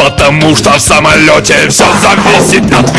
Потому что в самолете все зависит от